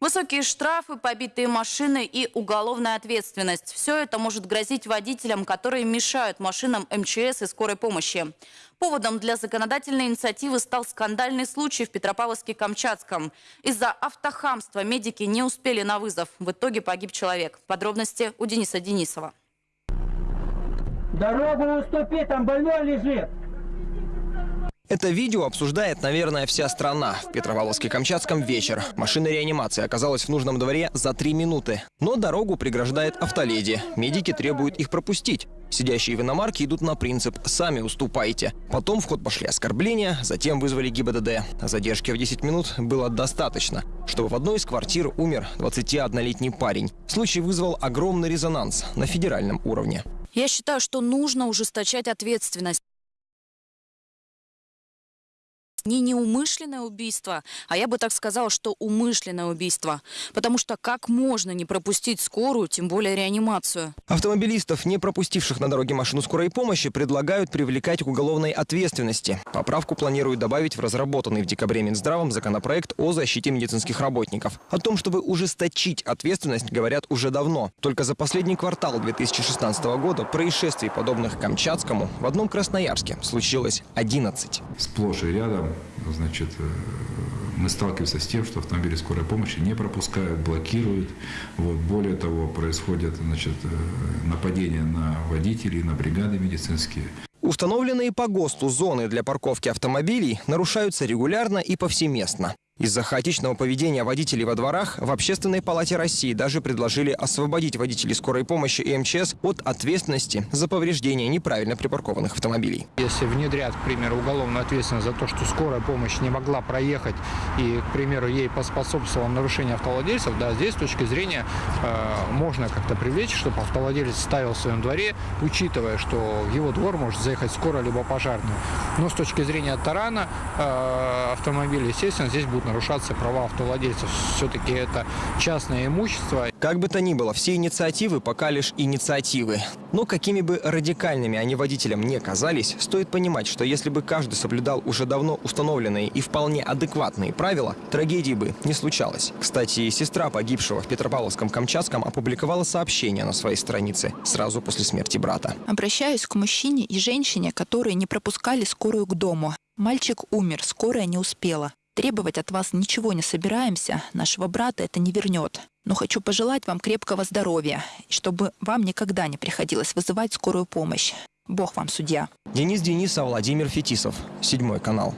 Высокие штрафы, побитые машины и уголовная ответственность. Все это может грозить водителям, которые мешают машинам МЧС и скорой помощи. Поводом для законодательной инициативы стал скандальный случай в Петропавловске-Камчатском. Из-за автохамства медики не успели на вызов. В итоге погиб человек. Подробности у Дениса Денисова. Дорогу уступи, там больной лежит. Это видео обсуждает, наверное, вся страна. В Петропавловске-Камчатском вечер. Машина реанимации оказалась в нужном дворе за три минуты. Но дорогу преграждает автоледи. Медики требуют их пропустить. Сидящие в иномарке идут на принцип «сами уступайте». Потом в ход пошли оскорбления, затем вызвали ГИБДД. Задержки в 10 минут было достаточно, чтобы в одной из квартир умер 21-летний парень. Случай вызвал огромный резонанс на федеральном уровне. Я считаю, что нужно ужесточать ответственность. Не неумышленное убийство, а я бы так сказала, что умышленное убийство. Потому что как можно не пропустить скорую, тем более реанимацию? Автомобилистов, не пропустивших на дороге машину скорой помощи, предлагают привлекать к уголовной ответственности. Поправку планируют добавить в разработанный в декабре Минздравом законопроект о защите медицинских работников. О том, чтобы ужесточить ответственность, говорят уже давно. Только за последний квартал 2016 года происшествий, подобных Камчатскому, в одном Красноярске случилось 11. Сплошь и рядом значит, э, мы сталкиваемся с тем, что автомобили скорой помощи не пропускают, блокируют. Вот. Более того, происходят значит, э, нападения на водителей, на бригады медицинские. Установленные по ГОСТу зоны для парковки автомобилей нарушаются регулярно и повсеместно. Из-за хаотичного поведения водителей во дворах в Общественной палате России даже предложили освободить водителей скорой помощи и МЧС от ответственности за повреждение неправильно припаркованных автомобилей. Если внедрят, к примеру, уголовную ответственность за то, что скорая помощь не могла проехать и, к примеру, ей поспособствовало нарушение автовладельцев, да, здесь с точки зрения э, можно как-то привлечь, чтобы автовладелец ставил в своем дворе, учитывая, что в его двор может заехать скорая либо пожарная. Но с точки зрения тарана э, автомобиля, естественно, здесь будут нарушаться права автовладельцев. Все-таки это частное имущество. Как бы то ни было, все инициативы пока лишь инициативы. Но какими бы радикальными они водителям не казались, стоит понимать, что если бы каждый соблюдал уже давно установленные и вполне адекватные правила, трагедии бы не случалось. Кстати, сестра погибшего в Петропавловском-Камчатском опубликовала сообщение на своей странице сразу после смерти брата. Обращаюсь к мужчине и женщине, которые не пропускали скорую к дому. Мальчик умер, скорая не успела. Требовать от вас ничего не собираемся, нашего брата это не вернет. Но хочу пожелать вам крепкого здоровья, чтобы вам никогда не приходилось вызывать скорую помощь. Бог вам судья. Денис Денисов, Владимир Фетисов. Седьмой канал.